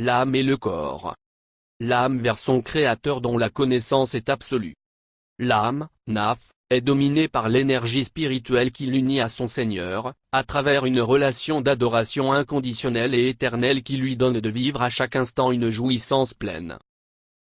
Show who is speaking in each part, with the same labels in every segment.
Speaker 1: l'âme et le corps. L'âme vers son créateur dont la connaissance est absolue. L'âme, Naf, est dominée par l'énergie spirituelle qui l'unit à son Seigneur, à travers une relation d'adoration inconditionnelle et éternelle qui lui donne de vivre à chaque instant une jouissance pleine.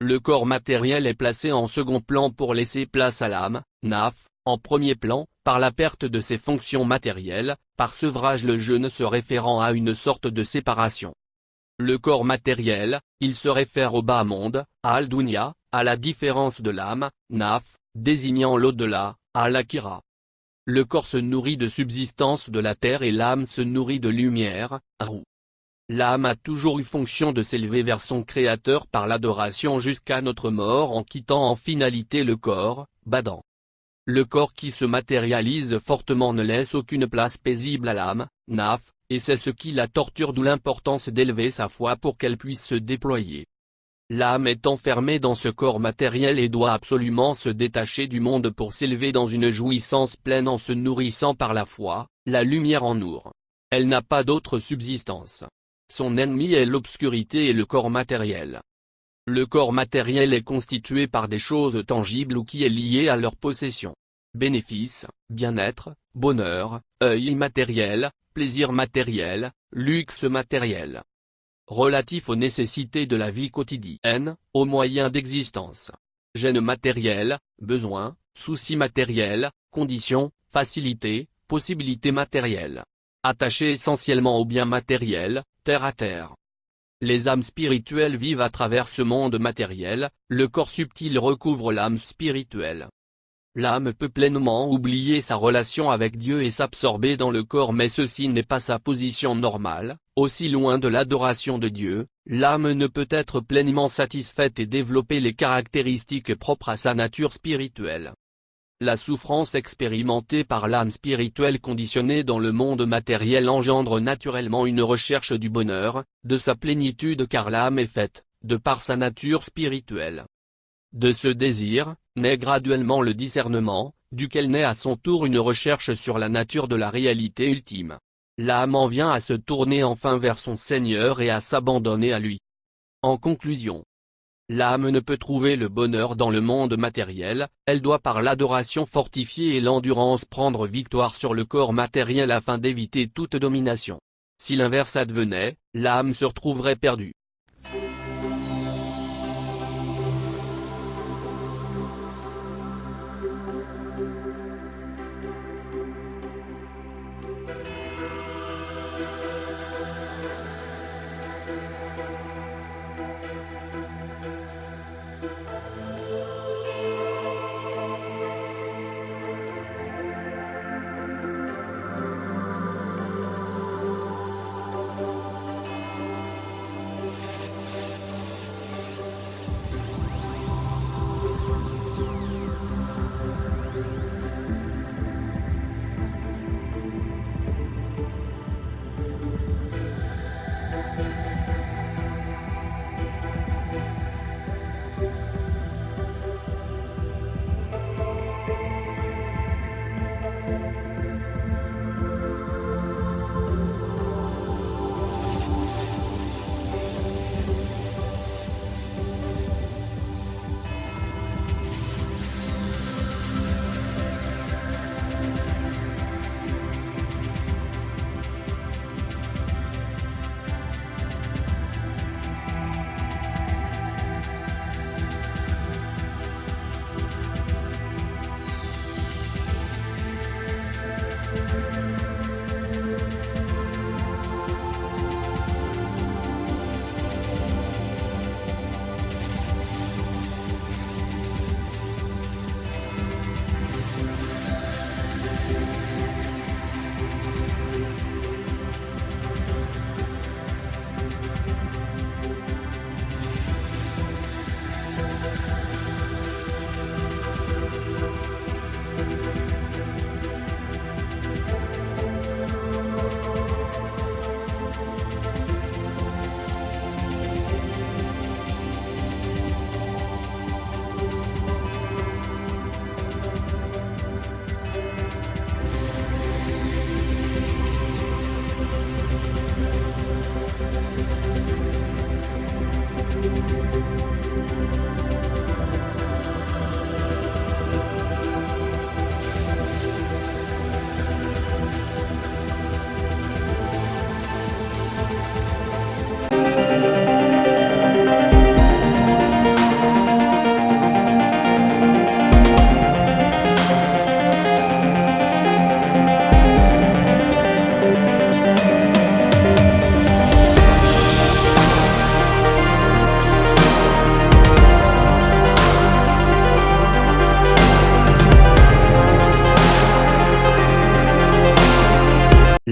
Speaker 1: Le corps matériel est placé en second plan pour laisser place à l'âme, Naf, en premier plan, par la perte de ses fonctions matérielles, par sevrage le jeûne se référant à une sorte de séparation. Le corps matériel, il se réfère au bas monde, à Al-Dunya, à la différence de l'âme, Naf, désignant l'au-delà, à l'Akira. Le corps se nourrit de subsistance de la terre et l'âme se nourrit de lumière, Rou. L'âme a toujours eu fonction de s'élever vers son Créateur par l'adoration jusqu'à notre mort en quittant en finalité le corps, Badan. Le corps qui se matérialise fortement ne laisse aucune place paisible à l'âme, Naf, et c'est ce qui la torture d'où l'importance d'élever sa foi pour qu'elle puisse se déployer. L'âme est enfermée dans ce corps matériel et doit absolument se détacher du monde pour s'élever dans une jouissance pleine en se nourrissant par la foi, la lumière en Nour. Elle n'a pas d'autre subsistance. Son ennemi est l'obscurité et le corps matériel. Le corps matériel est constitué par des choses tangibles ou qui est lié à leur possession. Bénéfices, bien-être, bonheur, œil immatériel, plaisir matériel, luxe matériel. Relatif aux nécessités de la vie quotidienne, aux moyens d'existence. Gêne matériel, besoins, soucis matériels, conditions, facilités, possibilités matérielles. Attaché essentiellement aux biens matériels, terre à terre. Les âmes spirituelles vivent à travers ce monde matériel, le corps subtil recouvre l'âme spirituelle. L'âme peut pleinement oublier sa relation avec Dieu et s'absorber dans le corps mais ceci n'est pas sa position normale, aussi loin de l'adoration de Dieu, l'âme ne peut être pleinement satisfaite et développer les caractéristiques propres à sa nature spirituelle. La souffrance expérimentée par l'âme spirituelle conditionnée dans le monde matériel engendre naturellement une recherche du bonheur, de sa plénitude car l'âme est faite, de par sa nature spirituelle. De ce désir, naît graduellement le discernement, duquel naît à son tour une recherche sur la nature de la réalité ultime. L'âme en vient à se tourner enfin vers son Seigneur et à s'abandonner à lui. En conclusion, L'âme ne peut trouver le bonheur dans le monde matériel, elle doit par l'adoration fortifiée et l'endurance prendre victoire sur le corps matériel afin d'éviter toute domination. Si l'inverse advenait, l'âme se retrouverait perdue.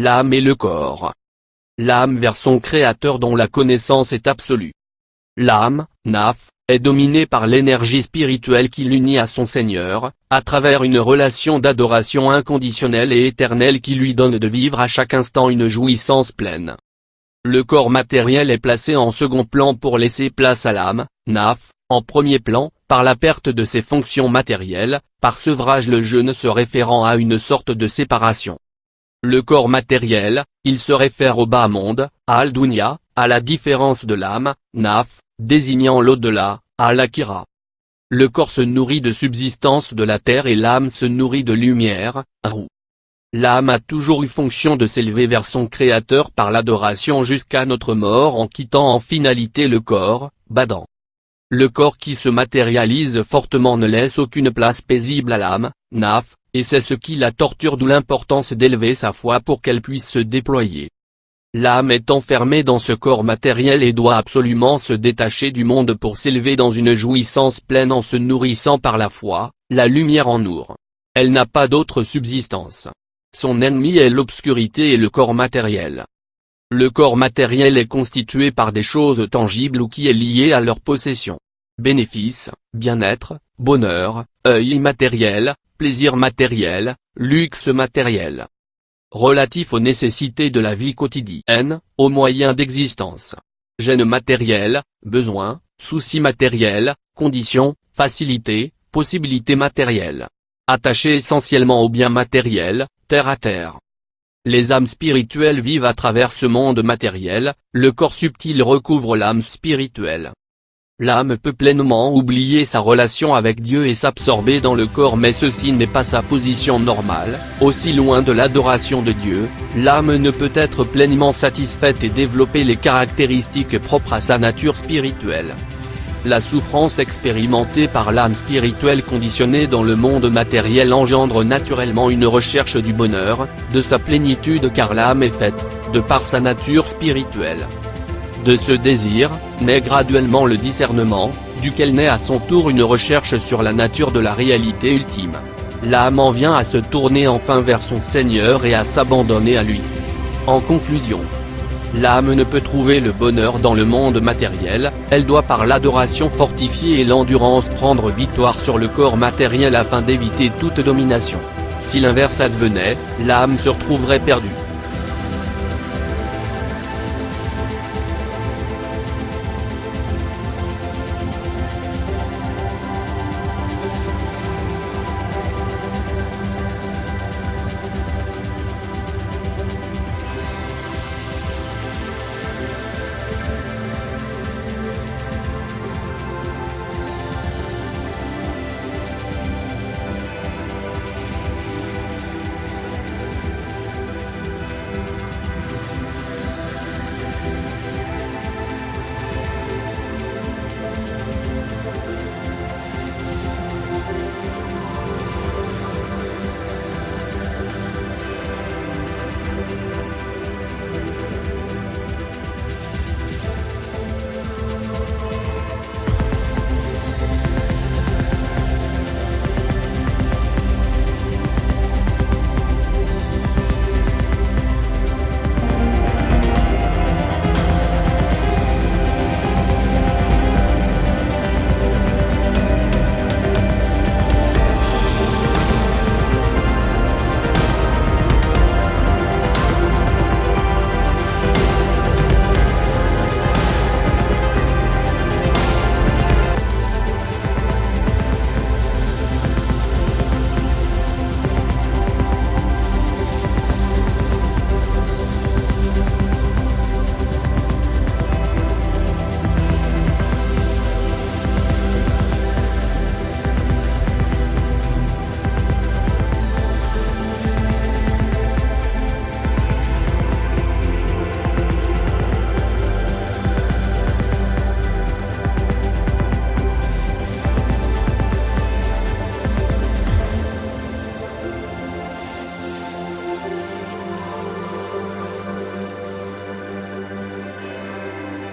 Speaker 1: L'âme et le corps. L'âme vers son créateur dont la connaissance est absolue. L'âme, Naf, est dominée par l'énergie spirituelle qui l'unit à son Seigneur, à travers une relation d'adoration inconditionnelle et éternelle qui lui donne de vivre à chaque instant une jouissance pleine. Le corps matériel est placé en second plan pour laisser place à l'âme, Naf, en premier plan, par la perte de ses fonctions matérielles, par sevrage le jeûne se référant à une sorte de séparation. Le corps matériel, il se réfère au bas monde, à Al-Dunya, à la différence de l'âme, Naf, désignant l'au-delà, à l'Akira. Le corps se nourrit de subsistance de la terre et l'âme se nourrit de lumière, Rou. L'âme a toujours eu fonction de s'élever vers son créateur par l'adoration jusqu'à notre mort en quittant en finalité le corps, Badan. Le corps qui se matérialise fortement ne laisse aucune place paisible à l'âme, Naf, et c'est ce qui la torture d'où l'importance d'élever sa foi pour qu'elle puisse se déployer. L'âme est enfermée dans ce corps matériel et doit absolument se détacher du monde pour s'élever dans une jouissance pleine en se nourrissant par la foi, la lumière en Nour. Elle n'a pas d'autre subsistance. Son ennemi est l'obscurité et le corps matériel. Le corps matériel est constitué par des choses tangibles ou qui est lié à leur possession. Bénéfices, bien-être, bonheur, œil immatériel, plaisir matériel, luxe matériel relatif aux nécessités de la vie quotidienne, aux moyens d'existence. Gêne matériel, besoins, soucis matériels, conditions, facilités, possibilités matérielles. Attachés essentiellement aux biens matériels, terre à terre. Les âmes spirituelles vivent à travers ce monde matériel, le corps subtil recouvre l'âme spirituelle. L'âme peut pleinement oublier sa relation avec Dieu et s'absorber dans le corps mais ceci n'est pas sa position normale, aussi loin de l'adoration de Dieu, l'âme ne peut être pleinement satisfaite et développer les caractéristiques propres à sa nature spirituelle. La souffrance expérimentée par l'âme spirituelle conditionnée dans le monde matériel engendre naturellement une recherche du bonheur, de sa plénitude car l'âme est faite, de par sa nature spirituelle. De ce désir, naît graduellement le discernement, duquel naît à son tour une recherche sur la nature de la réalité ultime. L'âme en vient à se tourner enfin vers son Seigneur et à s'abandonner à lui. En conclusion, l'âme ne peut trouver le bonheur dans le monde matériel, elle doit par l'adoration fortifiée et l'endurance prendre victoire sur le corps matériel afin d'éviter toute domination. Si l'inverse advenait, l'âme se retrouverait perdue.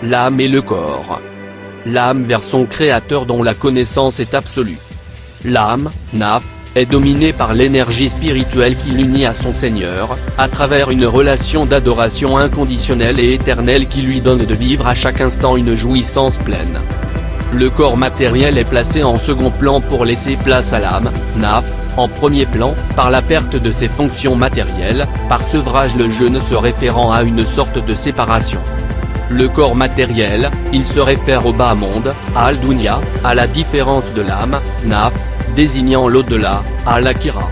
Speaker 1: L'âme et le corps. L'âme vers son créateur dont la connaissance est absolue. L'âme, Naf, est dominée par l'énergie spirituelle qui l'unit à son Seigneur, à travers une relation d'adoration inconditionnelle et éternelle qui lui donne de vivre à chaque instant une jouissance pleine. Le corps matériel est placé en second plan pour laisser place à l'âme, naf, en premier plan, par la perte de ses fonctions matérielles, par sevrage le jeûne se référant à une sorte de séparation. Le corps matériel, il se réfère au bas monde, à Al-Dunya, à la différence de l'âme, Naf, désignant l'au-delà, à l'Akira.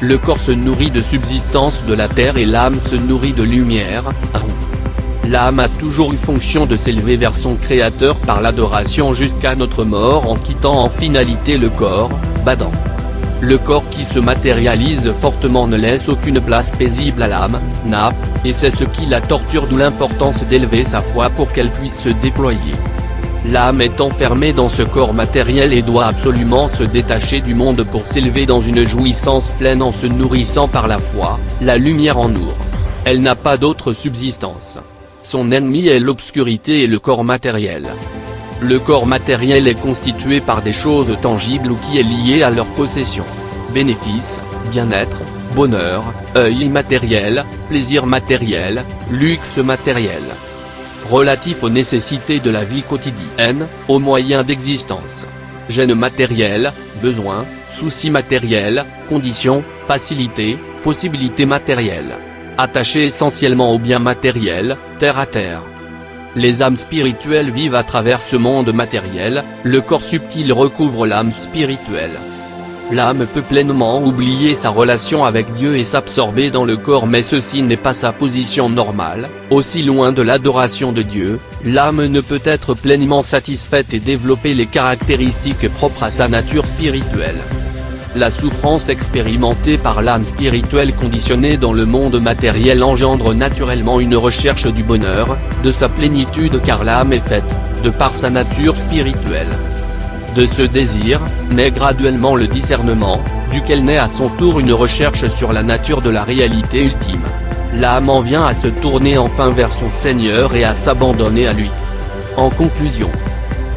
Speaker 1: Le corps se nourrit de subsistance de la terre et l'âme se nourrit de lumière, L'âme a toujours eu fonction de s'élever vers son créateur par l'adoration jusqu'à notre mort en quittant en finalité le corps, badant. Le corps qui se matérialise fortement ne laisse aucune place paisible à l'âme, nap, et c'est ce qui la torture d'où l'importance d'élever sa foi pour qu'elle puisse se déployer. L'âme est enfermée dans ce corps matériel et doit absolument se détacher du monde pour s'élever dans une jouissance pleine en se nourrissant par la foi, la lumière en nous. Elle n'a pas d'autre subsistance. Son ennemi est l'obscurité et le corps matériel. Le corps matériel est constitué par des choses tangibles ou qui est lié à leur possession. Bénéfices, bien-être, bonheur, œil immatériel, plaisir matériel, luxe matériel. Relatif aux nécessités de la vie quotidienne, aux moyens d'existence. Gêne matériel, besoins, soucis matériels, conditions, facilités, possibilités matérielles attachés essentiellement aux biens matériels, terre à terre. Les âmes spirituelles vivent à travers ce monde matériel, le corps subtil recouvre l'âme spirituelle. L'âme peut pleinement oublier sa relation avec Dieu et s'absorber dans le corps mais ceci n'est pas sa position normale, aussi loin de l'adoration de Dieu, l'âme ne peut être pleinement satisfaite et développer les caractéristiques propres à sa nature spirituelle. La souffrance expérimentée par l'âme spirituelle conditionnée dans le monde matériel engendre naturellement une recherche du bonheur, de sa plénitude car l'âme est faite, de par sa nature spirituelle. De ce désir, naît graduellement le discernement, duquel naît à son tour une recherche sur la nature de la réalité ultime. L'âme en vient à se tourner enfin vers son Seigneur et à s'abandonner à lui. En conclusion,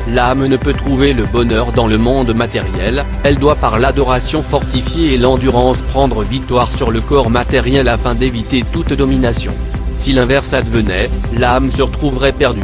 Speaker 1: L'âme ne peut trouver le bonheur dans le monde matériel, elle doit par l'adoration fortifiée et l'endurance prendre victoire sur le corps matériel afin d'éviter toute domination. Si l'inverse advenait, l'âme se retrouverait perdue.